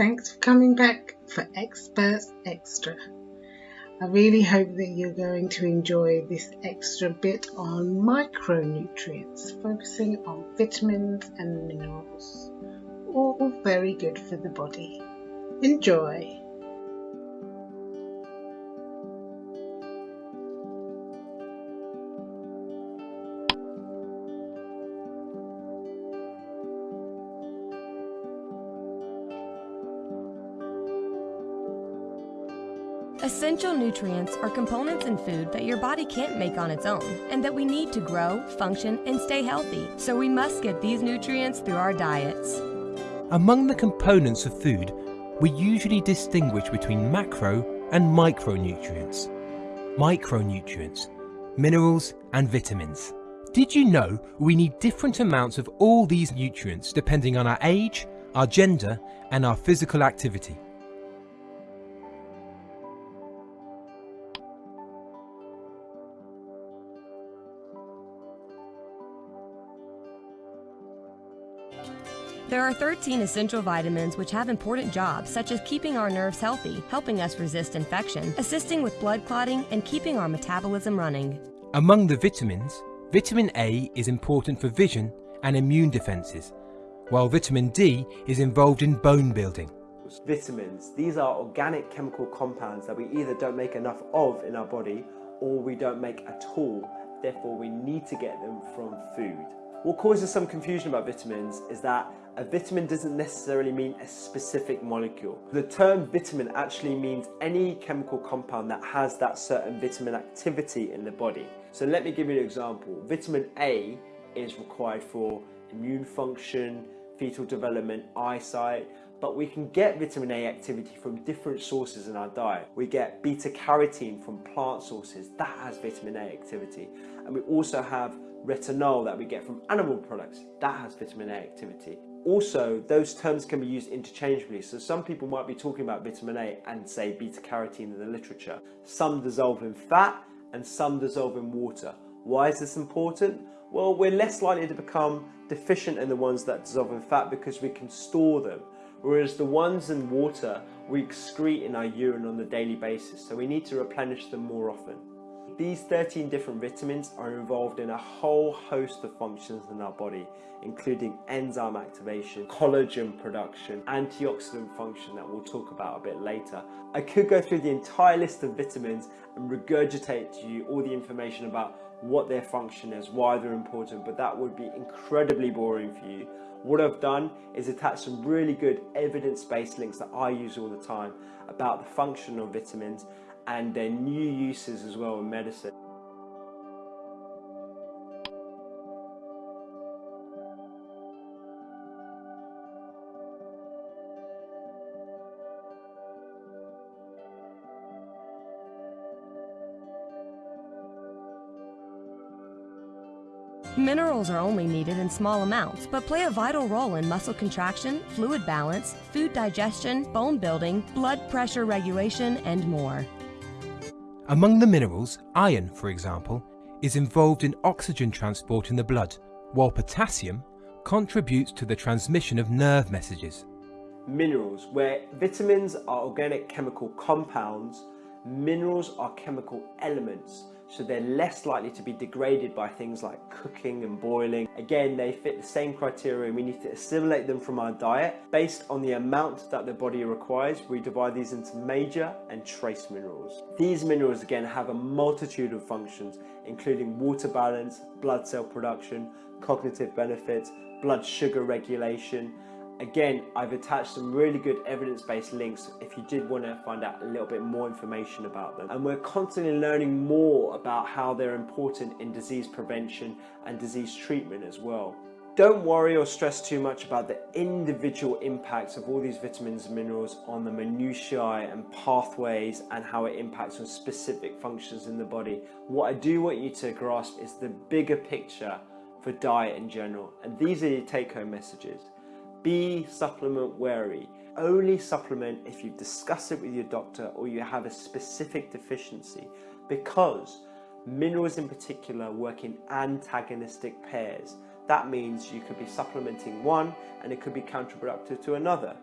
thanks for coming back for Experts Extra. I really hope that you're going to enjoy this extra bit on micronutrients, focusing on vitamins and minerals. All very good for the body. Enjoy! Essential nutrients are components in food that your body can't make on its own and that we need to grow, function, and stay healthy. So we must get these nutrients through our diets. Among the components of food, we usually distinguish between macro and micronutrients. Micronutrients, minerals and vitamins. Did you know we need different amounts of all these nutrients depending on our age, our gender and our physical activity? There are 13 essential vitamins which have important jobs such as keeping our nerves healthy, helping us resist infection, assisting with blood clotting, and keeping our metabolism running. Among the vitamins, vitamin A is important for vision and immune defences, while vitamin D is involved in bone building. Vitamins, these are organic chemical compounds that we either don't make enough of in our body or we don't make at all, therefore we need to get them from food. What causes some confusion about vitamins is that a vitamin doesn't necessarily mean a specific molecule. The term vitamin actually means any chemical compound that has that certain vitamin activity in the body. So let me give you an example. Vitamin A is required for immune function, fetal development, eyesight, but we can get vitamin A activity from different sources in our diet. We get beta carotene from plant sources, that has vitamin A activity. And we also have retinol that we get from animal products, that has vitamin A activity. Also, those terms can be used interchangeably. So some people might be talking about vitamin A and say beta carotene in the literature. Some dissolve in fat and some dissolve in water. Why is this important? Well, we're less likely to become deficient in the ones that dissolve in fat because we can store them. Whereas the ones in water, we excrete in our urine on a daily basis. So we need to replenish them more often. These 13 different vitamins are involved in a whole host of functions in our body, including enzyme activation, collagen production, antioxidant function that we'll talk about a bit later. I could go through the entire list of vitamins and regurgitate to you all the information about what their function is, why they're important, but that would be incredibly boring for you. What I've done is attach some really good evidence-based links that I use all the time about the function of vitamins and their new uses as well in medicine. Minerals are only needed in small amounts, but play a vital role in muscle contraction, fluid balance, food digestion, bone building, blood pressure regulation, and more. Among the minerals, iron, for example, is involved in oxygen transport in the blood, while potassium contributes to the transmission of nerve messages. Minerals, where vitamins are organic chemical compounds, minerals are chemical elements so they're less likely to be degraded by things like cooking and boiling. Again, they fit the same criteria and we need to assimilate them from our diet. Based on the amount that the body requires, we divide these into major and trace minerals. These minerals again have a multitude of functions, including water balance, blood cell production, cognitive benefits, blood sugar regulation, Again, I've attached some really good evidence-based links if you did want to find out a little bit more information about them. And we're constantly learning more about how they're important in disease prevention and disease treatment as well. Don't worry or stress too much about the individual impacts of all these vitamins and minerals on the minutiae and pathways and how it impacts on specific functions in the body. What I do want you to grasp is the bigger picture for diet in general. And these are your take-home messages. Be supplement wary. Only supplement if you discuss it with your doctor or you have a specific deficiency because minerals in particular work in antagonistic pairs. That means you could be supplementing one and it could be counterproductive to another.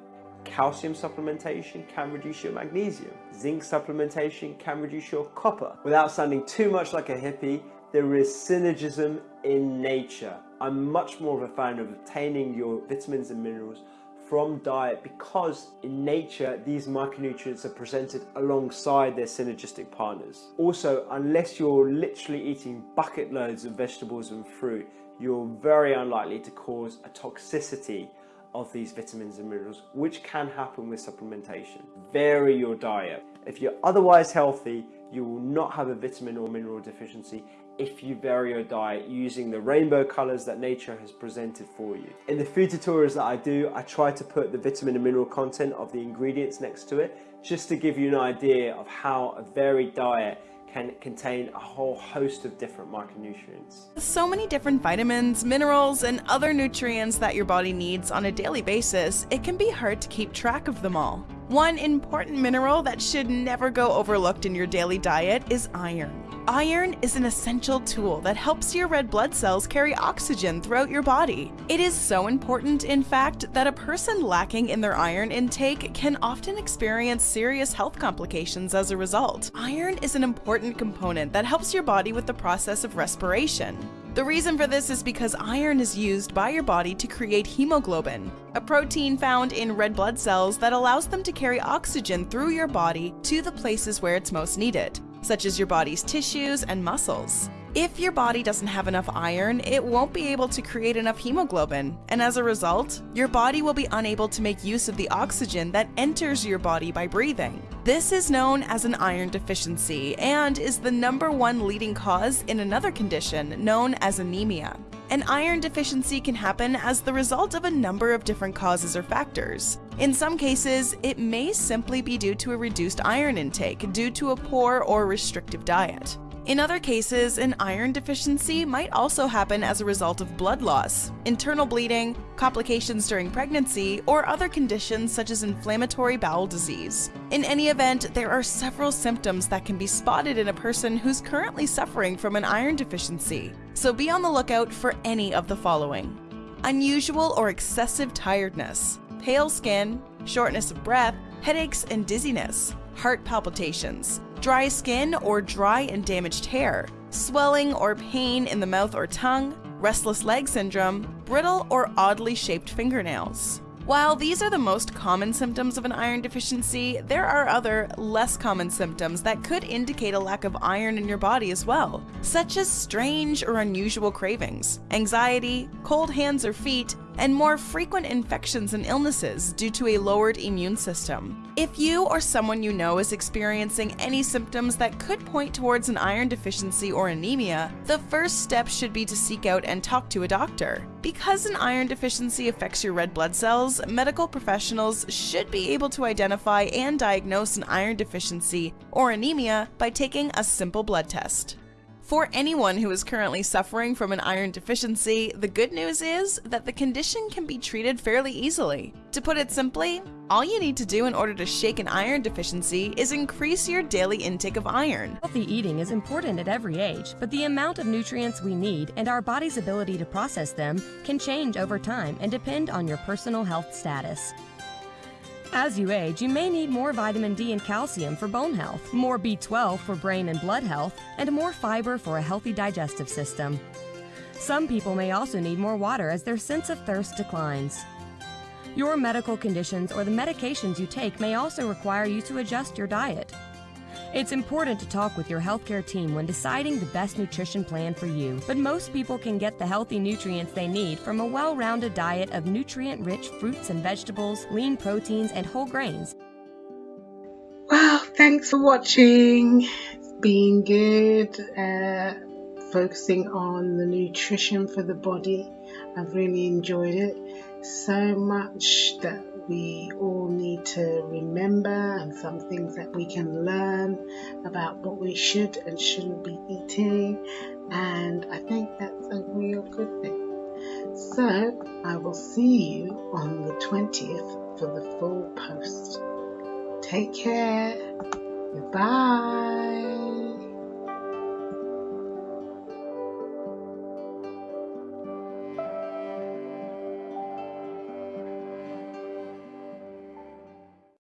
Calcium supplementation can reduce your magnesium. Zinc supplementation can reduce your copper. Without sounding too much like a hippie, there is synergism in nature. I'm much more of a fan of obtaining your vitamins and minerals from diet because in nature these micronutrients are presented alongside their synergistic partners. Also, unless you're literally eating bucket loads of vegetables and fruit, you're very unlikely to cause a toxicity of these vitamins and minerals, which can happen with supplementation. Vary your diet. If you're otherwise healthy, you will not have a vitamin or mineral deficiency if you vary your diet using the rainbow colors that nature has presented for you. In the food tutorials that I do, I try to put the vitamin and mineral content of the ingredients next to it, just to give you an idea of how a varied diet can contain a whole host of different micronutrients. So many different vitamins, minerals, and other nutrients that your body needs on a daily basis, it can be hard to keep track of them all. One important mineral that should never go overlooked in your daily diet is iron. Iron is an essential tool that helps your red blood cells carry oxygen throughout your body. It is so important, in fact, that a person lacking in their iron intake can often experience serious health complications as a result. Iron is an important component that helps your body with the process of respiration. The reason for this is because iron is used by your body to create hemoglobin, a protein found in red blood cells that allows them to carry oxygen through your body to the places where it's most needed such as your body's tissues and muscles. If your body doesn't have enough iron, it won't be able to create enough hemoglobin, and as a result, your body will be unable to make use of the oxygen that enters your body by breathing. This is known as an iron deficiency and is the number one leading cause in another condition known as anemia. An iron deficiency can happen as the result of a number of different causes or factors. In some cases, it may simply be due to a reduced iron intake due to a poor or restrictive diet. In other cases, an iron deficiency might also happen as a result of blood loss, internal bleeding, complications during pregnancy, or other conditions such as inflammatory bowel disease. In any event, there are several symptoms that can be spotted in a person who's currently suffering from an iron deficiency, so be on the lookout for any of the following. Unusual or excessive tiredness, pale skin, shortness of breath, headaches and dizziness, heart palpitations, dry skin or dry and damaged hair, swelling or pain in the mouth or tongue, restless leg syndrome, brittle or oddly shaped fingernails. While these are the most common symptoms of an iron deficiency, there are other, less common symptoms that could indicate a lack of iron in your body as well, such as strange or unusual cravings, anxiety, cold hands or feet, and more frequent infections and illnesses due to a lowered immune system. If you or someone you know is experiencing any symptoms that could point towards an iron deficiency or anemia, the first step should be to seek out and talk to a doctor. Because an iron deficiency affects your red blood cells, medical professionals should be able to identify and diagnose an iron deficiency or anemia by taking a simple blood test. For anyone who is currently suffering from an iron deficiency, the good news is that the condition can be treated fairly easily. To put it simply, all you need to do in order to shake an iron deficiency is increase your daily intake of iron. Healthy eating is important at every age, but the amount of nutrients we need and our body's ability to process them can change over time and depend on your personal health status. As you age, you may need more vitamin D and calcium for bone health, more B12 for brain and blood health, and more fiber for a healthy digestive system. Some people may also need more water as their sense of thirst declines. Your medical conditions or the medications you take may also require you to adjust your diet. It's important to talk with your healthcare team when deciding the best nutrition plan for you, but most people can get the healthy nutrients they need from a well rounded diet of nutrient rich fruits and vegetables, lean proteins, and whole grains. Well, thanks for watching. It's good. Uh, focusing on the nutrition for the body. I've really enjoyed it so much that we all need to remember and some things that we can learn about what we should and shouldn't be eating and I think that's a real good thing. So I will see you on the 20th for the full post. Take care. Goodbye.